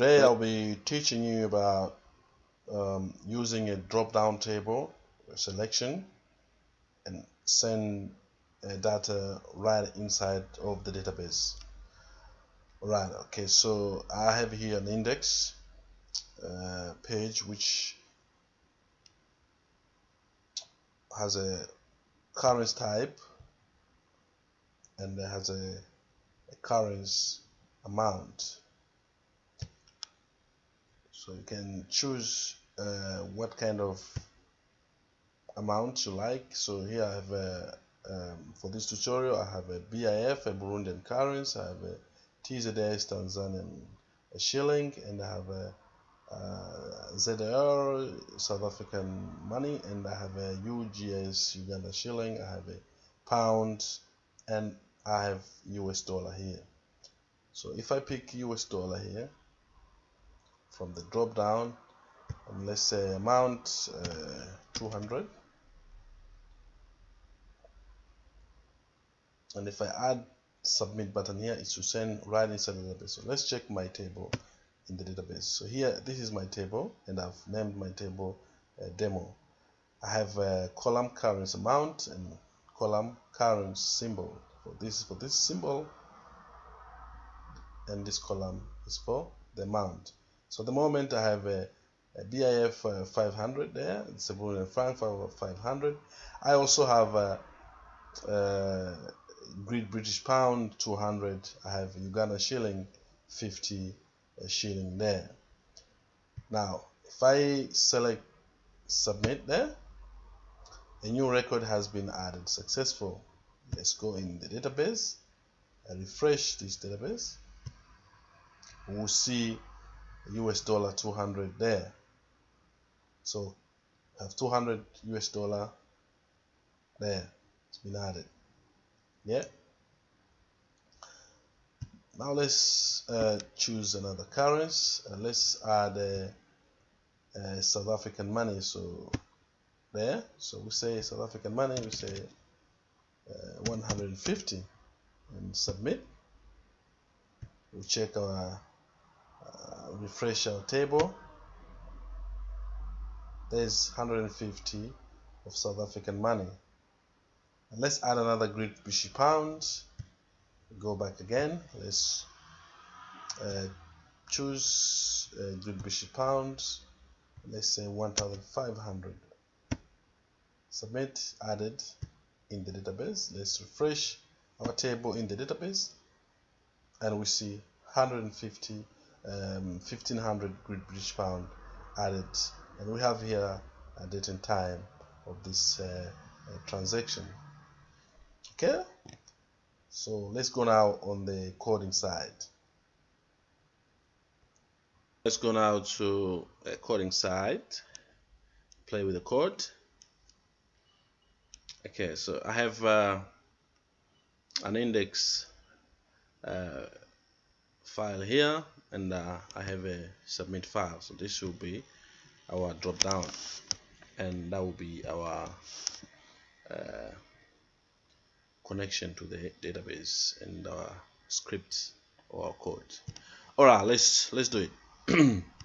Today I'll be teaching you about um, using a drop-down table selection and send uh, data right inside of the database. Right, okay, so I have here an index uh, page which has a currency type and has a, a currency amount so you can choose uh, what kind of amount you like. So here I have a, um, for this tutorial I have a BIF a Burundian currency I have a TZS Tanzanian shilling and I have a uh, ZAR South African money and I have a UGS Uganda shilling I have a pound and I have US dollar here. So if I pick US dollar here from the drop down and let's say amount uh, 200 and if I add submit button here it's to send right inside the database so let's check my table in the database. So here this is my table and I've named my table uh, demo. I have a column currency amount and column currency symbol. For this for this symbol and this column is for the amount so at the moment I have a, a BIF uh, 500 there. It's a Burundian franc 500 I also have a, a Great British Pound 200 I have Uganda shilling 50 shilling there. Now if I select submit there a new record has been added. Successful. Let's go in the database. And refresh this database. We'll see US dollar 200 there. So I have 200 US dollar there. It's been added. Yeah. Now let's uh, choose another currency uh, let's add a, a, South African money. So there. So we say South African money we say uh, 150 and submit. We check our uh, refresh our table. There's 150 of South African money. And let's add another Great British Pound. Go back again. Let's uh, choose uh, Great British Pound let's say 1500 submit added in the database. Let's refresh our table in the database. And we see 150 um, 1500 Great British Pound added. And we have here a date and time of this uh, uh, transaction. Okay? So let's go now on the coding side. Let's go now to a coding side. Play with the code. Okay so I have uh, an index uh, file here and uh, I have a submit file. So this will be our drop down. And that will be our uh, connection to the database and our script or code. All right let's let's do it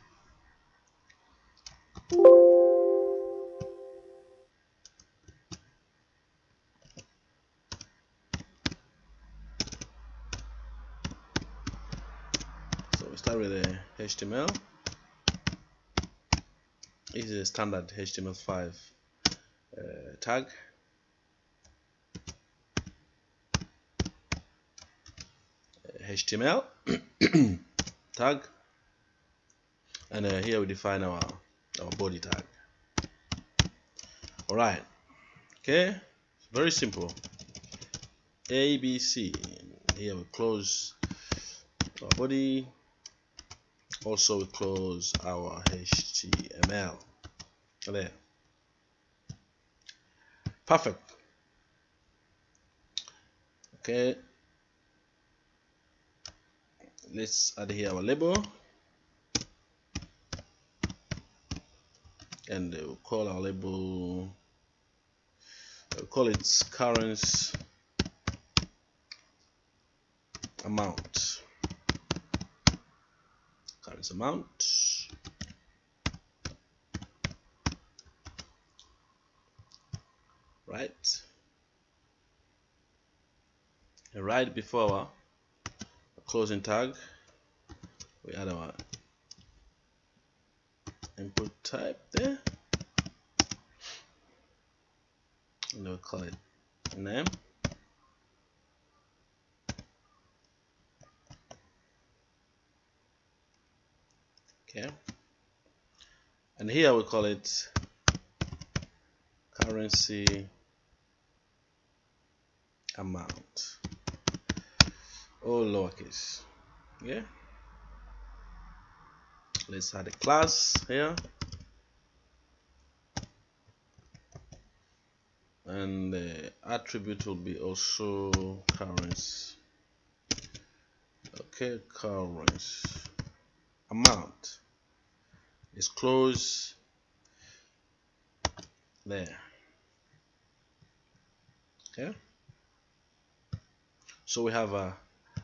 HTML is a standard HTML5 uh, tag. HTML tag. And uh, here we define our our body tag. All right. Okay. Very simple. ABC here we close our body also close our HTML there perfect. Okay. Let's add here our label. And we'll call our label we'll call it currency amount currency amount. Right. And right before our closing tag we add our input type there. And we'll call it name okay and here we call it currency amount. All lowercase. Yeah. Let's add a class here. And the attribute will be also currency. Okay currency amount is close there. Okay. So we have a,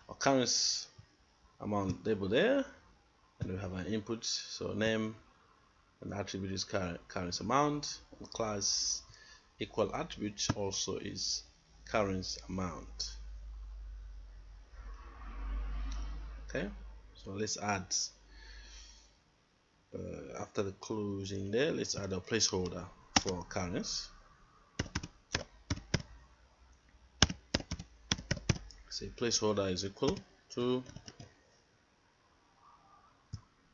a currency amount label there and we have an input so name and attribute is currency amount and class equal attribute also is currency amount. Okay. So let's add uh, after the closing there let's add a placeholder for currency say placeholder is equal to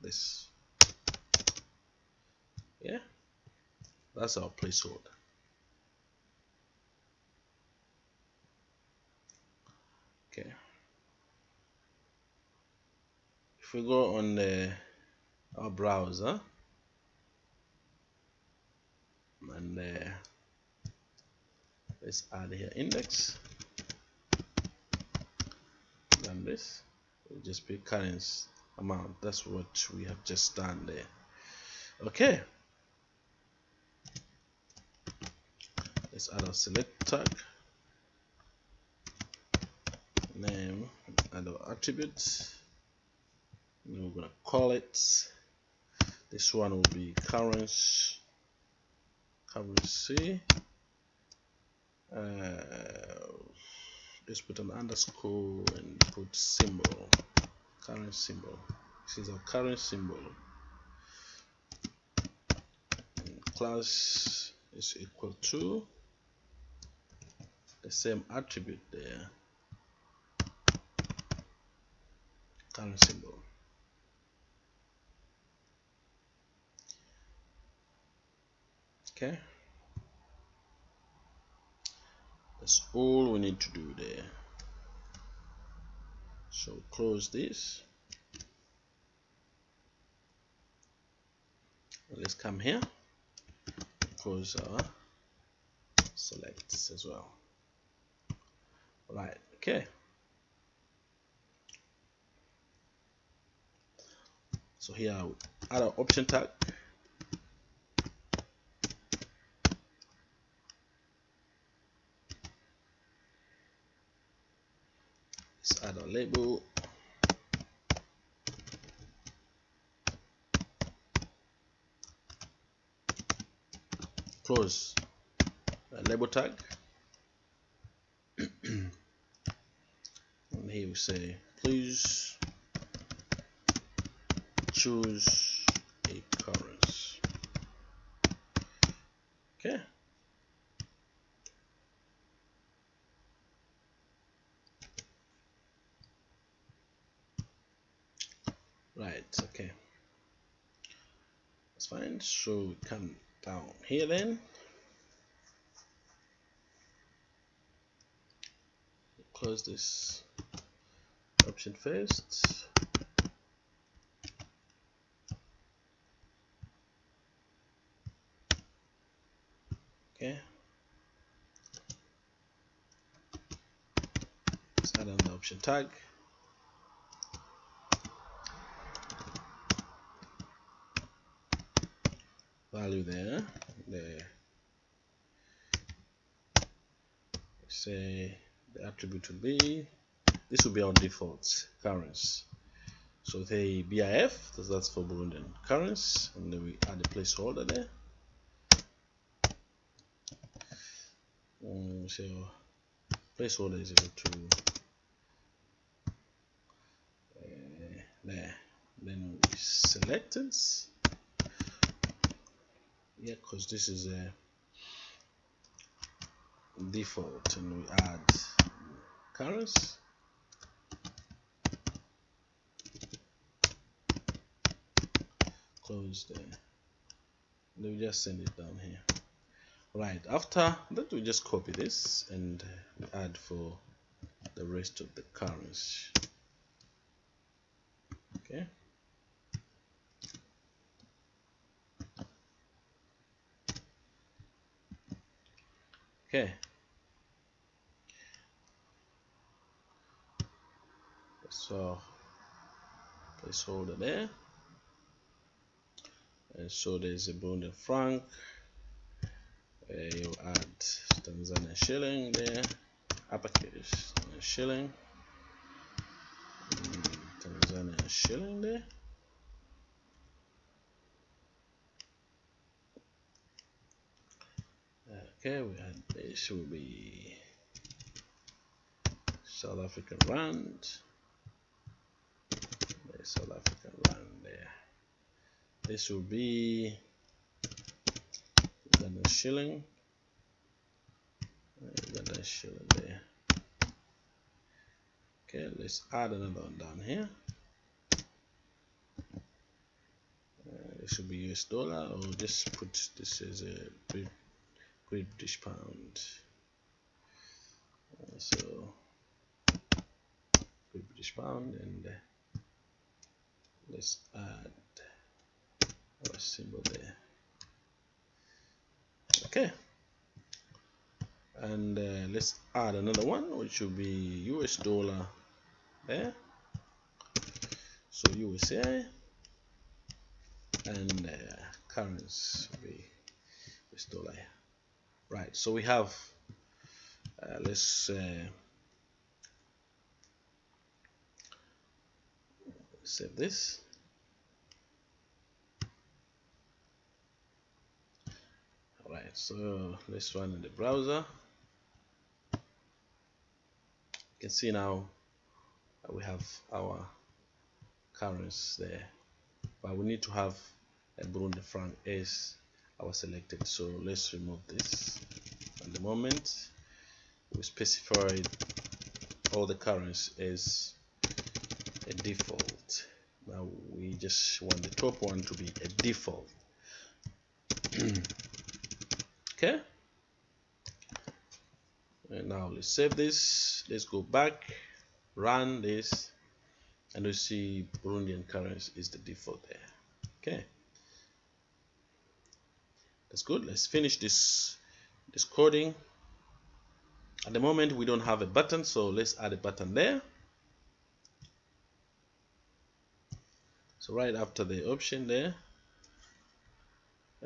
this. Yeah that's our placeholder. Okay. If we go on the our browser. And uh, let's add here index. Than this. We'll just pick currency amount. That's what we have just done there. Okay. Let's add a select tag. Name and our attribute we're gonna call it this one will be currency currency uh, let's put an underscore and put symbol current symbol. This is our current symbol. And class is equal to the same attribute there. Current symbol okay. That's all we need to do there. So close this. Let's come here. Close our selects as well. Right okay. So here I add an option tag let's add a label close a uh, label tag. And here we say please choose a currency. Okay. Right okay. That's fine. So come down here then. Close this option first. Okay. Let's add an option tag value there the say the attribute will be this will be our default currency. So the BIF that's for Burundian currency and then we add a placeholder there. Um, so placeholder is equal to uh, there. Then we select it yeah because this is a default and we add currency close there let me just send it down here. Right after that we just copy this and add for the rest of the currency okay okay. So placeholder there. And so there's a Burundian franc uh, you add Tanzania shilling there. Uppercase shilling. Mm, Tanzania shilling there okay we had this will be South African rand the South African rand there. This will be Ugandan shilling. Ugandan shilling there. Okay let's add another one down here. Uh, it should be US dollar or just put this as a Great British pound. Uh, so Great British pound and uh, let's add our symbol there. Okay. And uh, let's add another one which will be US dollar there. So USA and uh, currency US dollar right so we have uh, let's uh, save this Alright, so let's run in the browser. You can see now we have our currency there, but we need to have a Burundi franc as our selected. So let's remove this. At the moment, we specified all the currency as a default. Now we just want the top one to be a default. okay and now let's save this let's go back run this and we see Burundian currency is the default there okay that's good. Let's finish this this coding. At the moment we don't have a button so let's add a button there. So right after the option there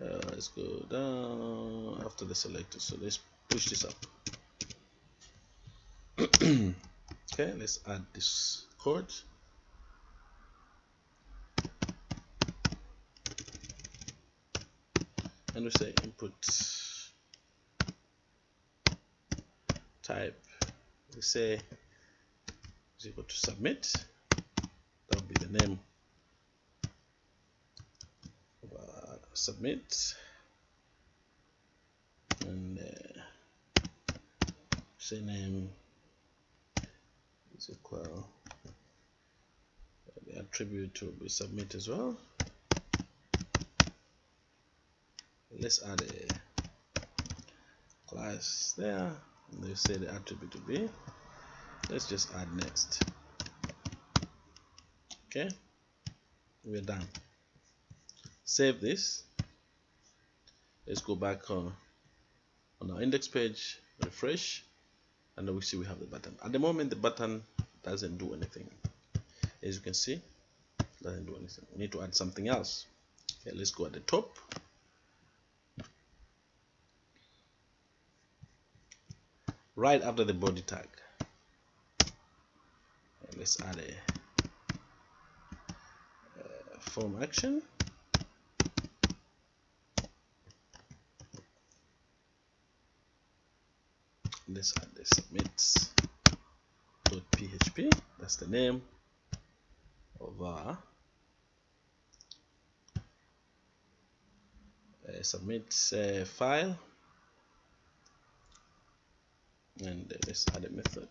uh, let's go down after the selector. So let's push this up. Okay let's add this code and we say input type we say is equal to submit. That will be the name submit. And uh, say name is equal the attribute to be submit as well let's add a class there. They say the attribute to be. Let's just add next. Okay? We're done. Save this. Let's go back on, on our index page refresh and we see we have the button. At the moment the button doesn't do anything. As you can see doesn't do anything. We need to add something else. Okay let's go at the top right after the body tag. Let's add a form action. Let's add the submit.php that's the name of our uh, submit uh, file and let's add a method.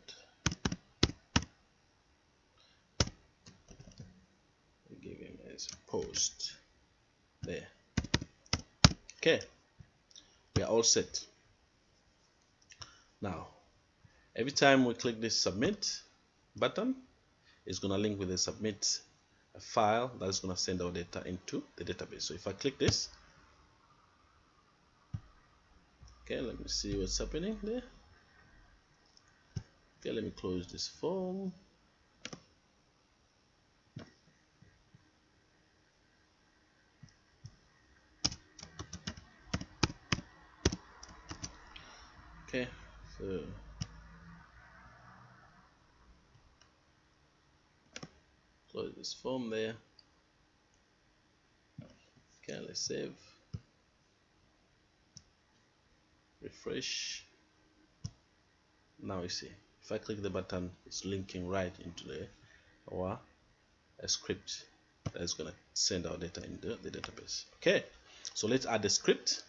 We give him as post there. Okay. We are all set. Now every time we click this submit button it's going to link with the submit file that's going to send our data into the database. So if I click this okay let me see what's happening there okay let me close this form. Okay so close this form there. Okay let's save. Refresh. Now you see if I click the button it's linking right into the our a script that's gonna send our data into the database. Okay so let's add the script